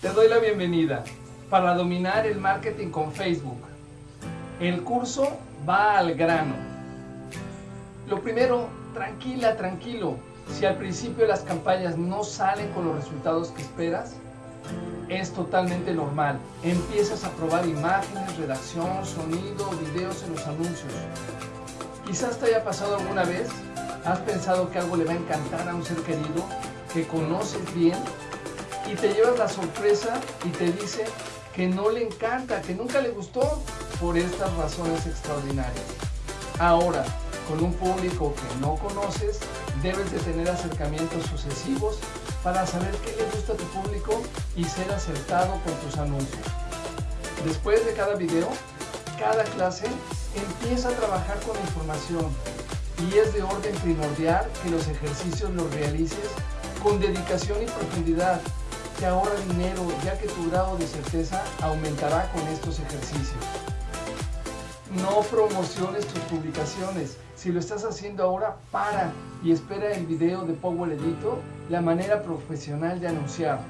Te doy la bienvenida para dominar el marketing con Facebook. El curso va al grano. Lo primero, tranquila, tranquilo. Si al principio las campañas no salen con los resultados que esperas, es totalmente normal. Empiezas a probar imágenes, redacción, sonido, videos en los anuncios. Quizás te haya pasado alguna vez, has pensado que algo le va a encantar a un ser querido que conoces bien y te llevas la sorpresa y te dice que no le encanta, que nunca le gustó por estas razones extraordinarias. Ahora, con un público que no conoces, debes de tener acercamientos sucesivos para saber qué le gusta a tu público y ser acertado con tus anuncios. Después de cada video, cada clase, empieza a trabajar con información y es de orden primordial que los ejercicios los realices con dedicación y profundidad te ahorra dinero ya que tu grado de certeza aumentará con estos ejercicios. No promociones tus publicaciones. Si lo estás haciendo ahora, para y espera el video de Power Editor, la manera profesional de anunciar.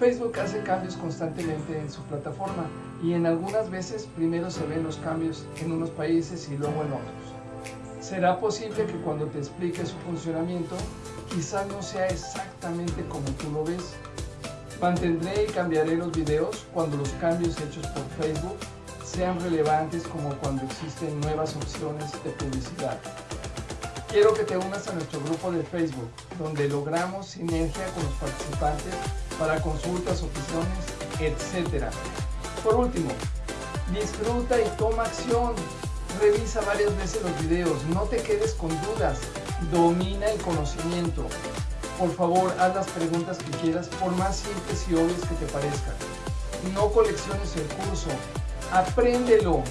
Facebook hace cambios constantemente en su plataforma y en algunas veces primero se ven los cambios en unos países y luego en otros. Será posible que cuando te explique su funcionamiento, quizás no sea exactamente como tú lo ves, Mantendré y cambiaré los videos cuando los cambios hechos por Facebook sean relevantes como cuando existen nuevas opciones de publicidad. Quiero que te unas a nuestro grupo de Facebook, donde logramos sinergia con los participantes para consultas, opciones, etc. Por último, disfruta y toma acción. Revisa varias veces los videos, no te quedes con dudas, domina el conocimiento. Por favor, haz las preguntas que quieras, por más simples y obvias que te parezcan. No colecciones el curso, apréndelo,